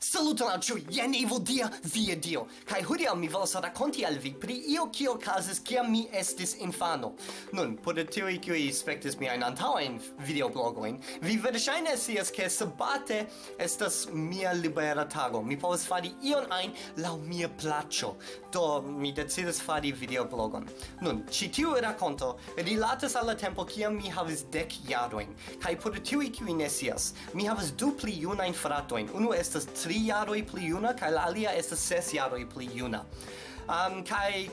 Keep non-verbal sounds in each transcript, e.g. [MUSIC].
Saluton al ciu, jen evil dia, via dio. Kai hodiaŭ mi volas rakonti al vi pri io kio okazis kiam mi estis infano. Nun, por tiuj kiuj spektis miajn antaŭajn videoblogojn, vi verŝajne scias ke sabate estas mia libera tago. Mi povas fari ion ajn laŭ mia plaĉo. Do mi decidis fari videoblogon. Nun, ĉi tiu rakonto rilatas al la tempo kiam mi havis dek jarojn. Kai por tiuj kiuj ne scias, mi havas du pli junajn fratojn. Unu estas tri jaroj pli juna kaj la alia estas ses jaroj pli juna. Um, kaj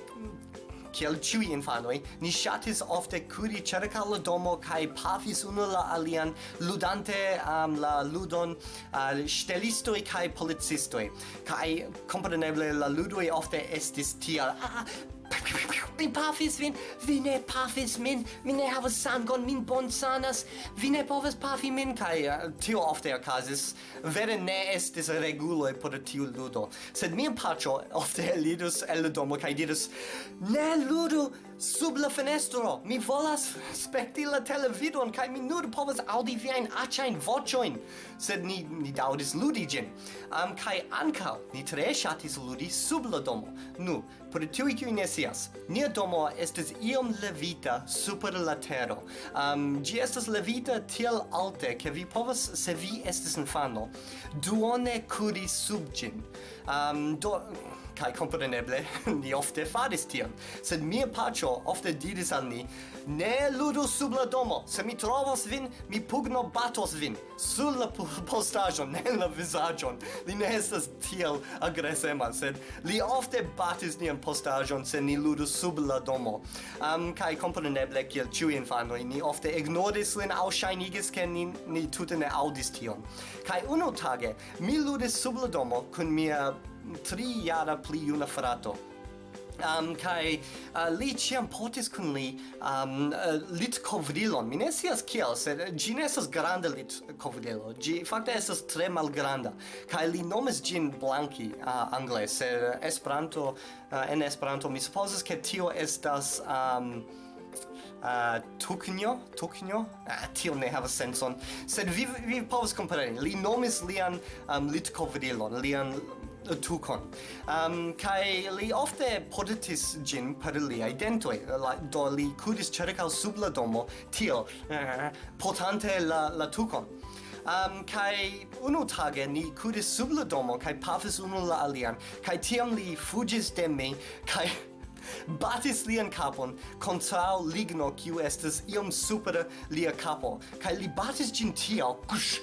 kiel ciui infanoi, ni shatis ofte curi cerca la domo kai pafis unu la alian ludante um, la ludon uh, stelistoi kai policistoi. Kai compreneble, la ludoi ofte estis tia... Ah, ah, ah mi pafis vin, vi ne pafis min, mi ne havas sangon, min bonsanas, vi ne povas pafi min, kai uh, eh, tio ofte okazis, vere ne estis reguloi por tiu ludo, sed mia paĉo ofte elidus el domo kai dirus, ne ludu sub la fenestro. Mi volas spekti la televidon kaj mi nur povas aŭdi viajn aĉajn voĉojn, sed ni ni daŭris ludi ĝin. Am um, kaj ankaŭ ni tre ŝatis ludi sub la domo. Nu, por tiuj kiuj ne scias, nia domo estis iom levita super la tero. Um, ĝi estas levita tiel alte ke vi povas se vi estis infano duone kuri sub ĝin. Um, do kai compreneble [LAUGHS] ni ofte faris tion. Sed mia pacio ofte diris al ni ne ludu sub la domo. Se mi trovos vin mi pugno batos vin. Sur la [LAUGHS] postajo ne la vizaĝon. Li ne estas tiel agresema sed li ofte batis nian postajon se ni ludu sub la domo. Um, kai compreneble kiel ĉiuj infanoj ni ofte ignoris lin aŭ ŝajnigis ke ni, ni tute ne aŭdis tion. Kai unu tage mi ludis sub la domo kun mia tri jara pli juna frato. Um kai uh, li ciam potis kun li um uh, lit kovrilon mi ne kiel sed ĝi ne granda lit kovrilo gi fakte esas tre malgranda. Kai li nomes gin blanki uh, angle sed esperanto uh, en esperanto mi supozas ke tio estas um, uh, tuknjo, tuknjo, uh, tio ne havas senson, sed vi, vi povas kompreni, li nomis lian um, litkovrilon, lian tukon. Um, kai li ofte podetis gin per liai dentoi, la, do li kudis cercau sub la domo, tio, eh, potante la, la tukon. Um, kai unu tage ni kudis sub la domo, kai pafis unu la alian, kai tiam li fugis de mi, kai [LAUGHS] batis lian capon contrao ligno kiu estes iom supera lia capo, kai li batis gin tiao, kush,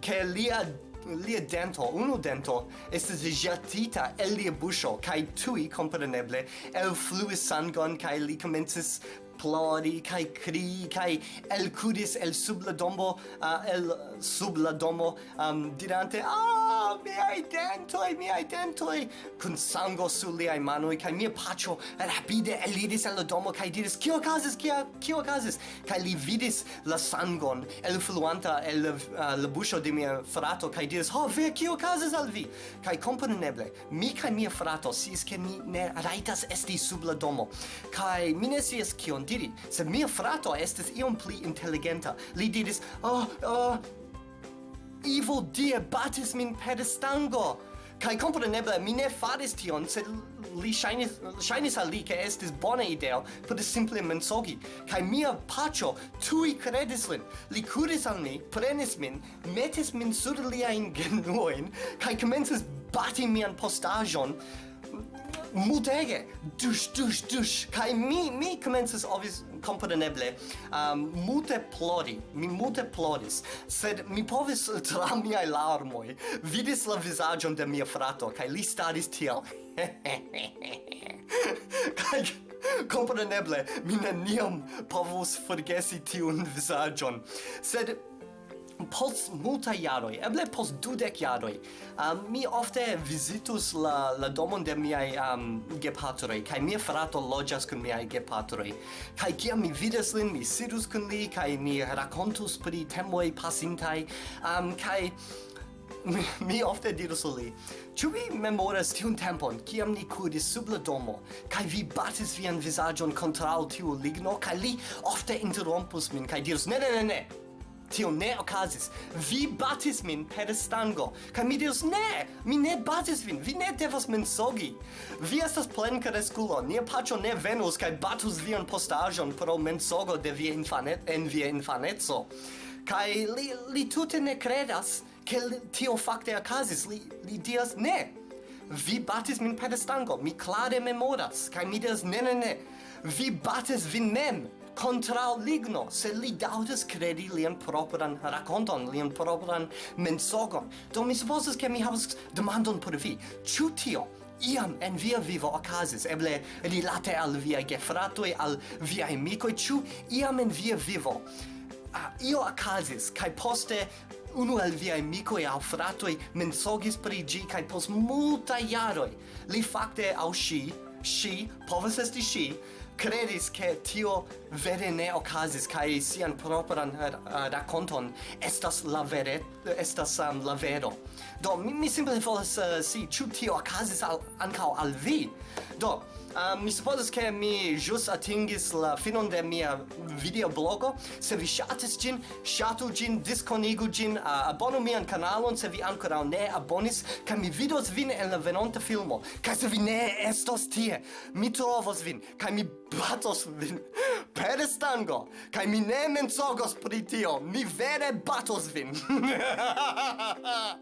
ke lia lia dento, unu dento, estes jetita el lia busho, kai tui, compreneble, el fluis sangon, kai li comences plori kai cri kai el curis el sub la domo uh, el sub la domo um, dirante ah mi idea ai miei dentoi! Cun sango su liai manoi, kai mia pacio rapide elidis el domo, kai diris, Cio casis, kio casis? kai li vidis la sangon, el fluanta el uh, la buscio de mia frato, kai diris, Ho, ve, kio casis al vi? kai compreneble, mi kai mia frato si es ke mi ne raitas esti sub la domo, kai mi ne sies kion diri, se mia frato estis iom pli intelligenta, li diris, Oh, oh, Evil dear batis min pedestango! Kai compreneble mi ne faris tion, sed li ŝajnis ŝajnis al li ke estis bona ideo por simple mensogi. Kai mia pacho tui credis lin. Li kuris al mi, prenis min, metis min sur liajn genuojn kai komencis bati mian postajon mutege dus dus dus kai mi mi commences obvious kompreneble. Um, mute plodi mi mute plodis sed mi povis tra miai larmoi vidis la visagion de mia frato kai li staris tiel. [LAUGHS] Kai kompreneble mi neniam povus forgesi tiun visagion sed post multa jaroj, eble post dudec jaroj, um, mi ofte visitus la, la domon de miai um, gepatroi, kai mia frato logias kun miai gepatroi. Kai kiam mi vidas lin, mi sidus kun li, kai ni racontus pri temoi pasintai, um, kaj mi, [LAUGHS] mi ofte dirus li, Ĉu vi memoras tiun tempon, kiam ni kuris sub la domo, kaj vi batis vian vizaĝon kontraŭ tiu ligno, kaj li ofte interrompus min kaj dirus: "Ne, ne, ne, ne, Tio ne okazis. Vi batis min per stango. Kaj mi diris, ne, mi ne batis vin, vi ne devas mensogi. Vi estas plen kreskulo, nia paĉo ne venus kaj batus vian postaĵon pro mensogo de via infanet en via infaneco. Kaj li, li tute ne kredas, ke tio fakte okazis. Li, li diras, ne, vi batis min per stango, mi clade memoras, kai mi diras, ne, ne, ne, vi batis vin mem contra ligno, se li daudas credi lian propran raconton, lian propran mensogon. Do mi supposes che mi havas demandon por vi. chu tio iam en via vivo okazis eble rilate al via gefratoi, al via amicoi, chu iam en via vivo. Ah, io ocasis, kai poste unu el via micoi au fratoi mensogis pri gi, kai pos multa jaroi. Li fakte au shi shi povas esti shi credis che tio vere ne ocasis kai sian propran uh, eh, raconton estas la vere estas um, la vero. Do mi, mi simple volas uh, si ĉu tio okazis al ankaŭ al vi? Do, um, mi supposes che mi jus atingis la finon de mia videoblogo. Se vi shatis gin, shatu gin, disconigu gin, uh, abonu mian kanalon se vi ancora ne abonis, ca mi vidos vin en la venonta filmo. Ca se vi ne estos tie, mi trovos vin, ca mi batos vin. [LAUGHS] per stango, kai mi ne menzogos pri tio, mi vere batos vin. [LAUGHS]